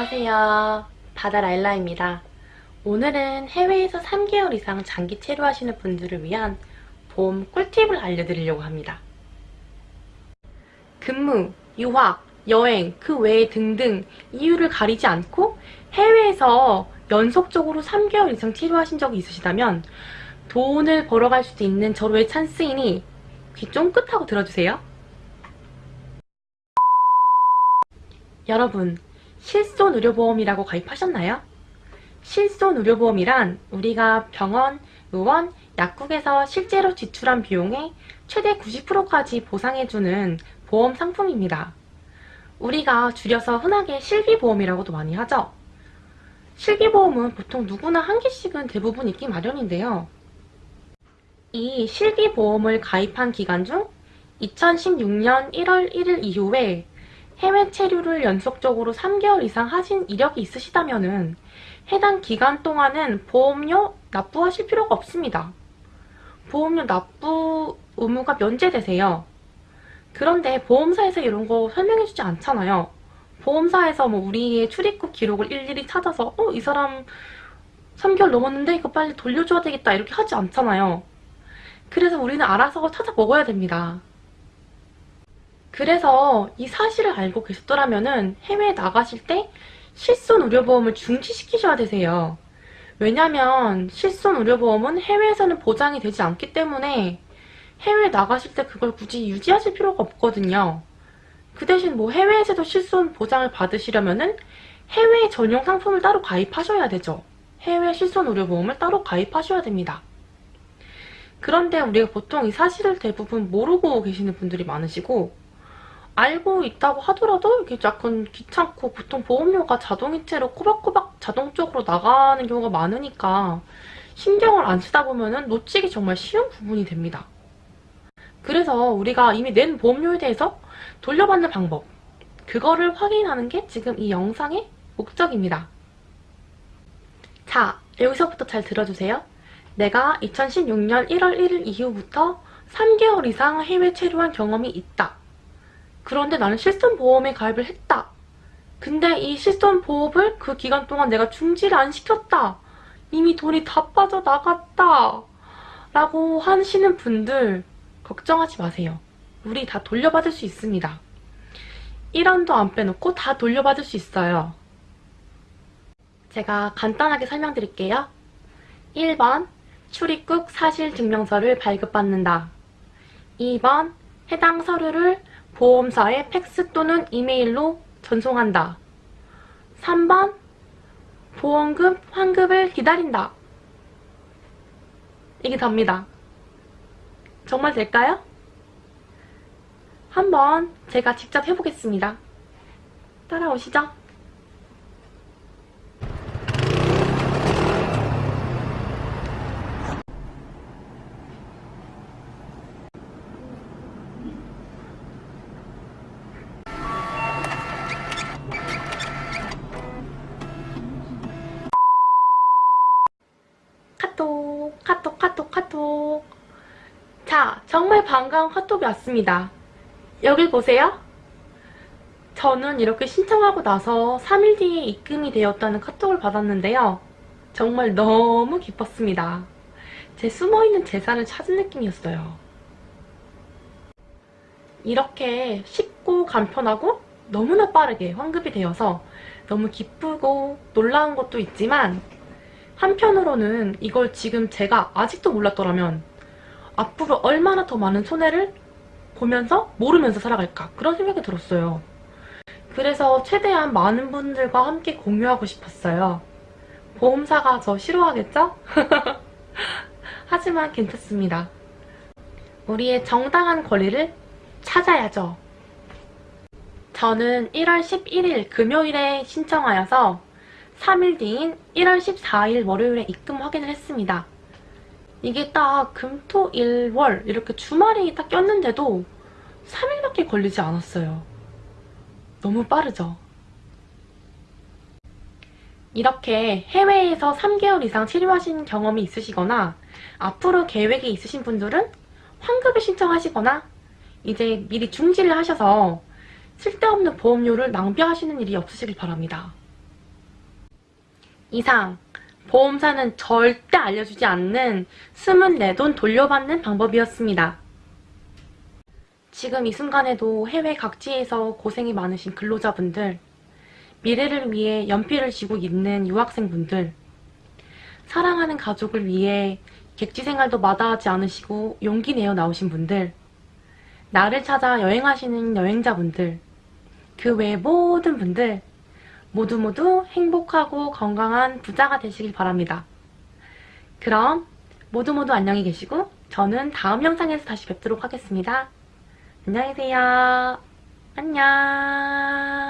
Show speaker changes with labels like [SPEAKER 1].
[SPEAKER 1] 안녕하세요. 바다 라일라입니다. 오늘은 해외에서 3개월 이상 장기 체류하시는 분들을 위한 보험 꿀팁을 알려드리려고 합니다. 근무, 유학, 여행, 그 외에 등등 이유를 가리지 않고 해외에서 연속적으로 3개월 이상 체류하신 적이 있으시다면 돈을 벌어갈 수도 있는 절호의 찬스이니 귀 쫑긋하고 들어주세요. 여러분, 실손 의료보험이라고 가입하셨나요? 실손 의료보험이란 우리가 병원, 의원, 약국에서 실제로 지출한 비용의 최대 90%까지 보상해주는 보험 상품입니다. 우리가 줄여서 흔하게 실비보험이라고도 많이 하죠. 실비보험은 보통 누구나 한 개씩은 대부분 있기 마련인데요. 이 실비보험을 가입한 기간 중 2016년 1월 1일 이후에 해외 체류를 연속적으로 3개월 이상 하신 이력이 있으시다면 해당 기간 동안은 보험료 납부하실 필요가 없습니다. 보험료 납부 의무가 면제되세요. 그런데 보험사에서 이런 거 설명해주지 않잖아요. 보험사에서 뭐 우리의 출입국 기록을 일일이 찾아서 어? 이 사람 3개월 넘었는데 이거 빨리 돌려줘야 되겠다 이렇게 하지 않잖아요. 그래서 우리는 알아서 찾아 먹어야 됩니다. 그래서 이 사실을 알고 계셨더라면 해외에 나가실 때 실손 의료보험을 중지시키셔야 되세요. 왜냐면 실손 의료보험은 해외에서는 보장이 되지 않기 때문에 해외에 나가실 때 그걸 굳이 유지하실 필요가 없거든요. 그 대신 뭐 해외에서도 실손 보장을 받으시려면은 해외 전용 상품을 따로 가입하셔야 되죠. 해외 실손 의료보험을 따로 가입하셔야 됩니다. 그런데 우리가 보통 이 사실을 대부분 모르고 계시는 분들이 많으시고 알고 있다고 하더라도 이게 약간 귀찮고 보통 보험료가 자동이체로 꼬박꼬박 자동적으로 나가는 경우가 많으니까 신경을 안 쓰다 보면 놓치기 정말 쉬운 부분이 됩니다. 그래서 우리가 이미 낸 보험료에 대해서 돌려받는 방법 그거를 확인하는 게 지금 이 영상의 목적입니다. 자, 여기서부터 잘 들어주세요. 내가 2016년 1월 1일 이후부터 3개월 이상 해외 체류한 경험이 있다. 그런데 나는 실손보험에 가입을 했다. 근데 이 실손보험을 그 기간 동안 내가 중지를 안 시켰다. 이미 돈이 다 빠져나갔다. 라고 하시는 분들 걱정하지 마세요. 우리 다 돌려받을 수 있습니다. 1원도 안 빼놓고 다 돌려받을 수 있어요. 제가 간단하게 설명드릴게요. 1번 출입국 사실증명서를 발급받는다. 2번 해당 서류를 보험사에 팩스 또는 이메일로 전송한다. 3번 보험금 환급을 기다린다. 이게 답니다. 정말 될까요? 한번 제가 직접 해보겠습니다. 따라오시죠. 카톡, 카톡, 카톡. 자, 정말 반가운 카톡이 왔습니다. 여길 보세요. 저는 이렇게 신청하고 나서 3일 뒤에 입금이 되었다는 카톡을 받았는데요. 정말 너무 기뻤습니다. 제 숨어있는 재산을 찾은 느낌이었어요. 이렇게 쉽고 간편하고 너무나 빠르게 환급이 되어서 너무 기쁘고 놀라운 것도 있지만 한편으로는 이걸 지금 제가 아직도 몰랐더라면 앞으로 얼마나 더 많은 손해를 보면서 모르면서 살아갈까 그런 생각이 들었어요. 그래서 최대한 많은 분들과 함께 공유하고 싶었어요. 보험사가 저 싫어하겠죠? 하지만 괜찮습니다. 우리의 정당한 권리를 찾아야죠. 저는 1월 11일 금요일에 신청하여서 3일 뒤인 1월 14일 월요일에 입금 확인을 했습니다. 이게 딱 금, 토, 일, 월 이렇게 주말이 딱 꼈는데도 3일밖에 걸리지 않았어요. 너무 빠르죠? 이렇게 해외에서 3개월 이상 치료하신 경험이 있으시거나 앞으로 계획이 있으신 분들은 환급을 신청하시거나 이제 미리 중지를 하셔서 쓸데없는 보험료를 낭비하시는 일이 없으시길 바랍니다. 이상 보험사는 절대 알려주지 않는 숨은 내 돈 돌려받는 방법이었습니다. 지금 이 순간에도 해외 각지에서 고생이 많으신 근로자분들, 미래를 위해 연필을 쥐고 있는 유학생분들, 사랑하는 가족을 위해 객지 생활도 마다하지 않으시고 용기 내어 나오신 분들, 나를 찾아 여행하시는 여행자분들, 그 외 모든 분들, 모두 모두 행복하고 건강한 부자가 되시길 바랍니다. 그럼 모두 모두 안녕히 계시고 저는 다음 영상에서 다시 뵙도록 하겠습니다. 안녕히 계세요. 안녕.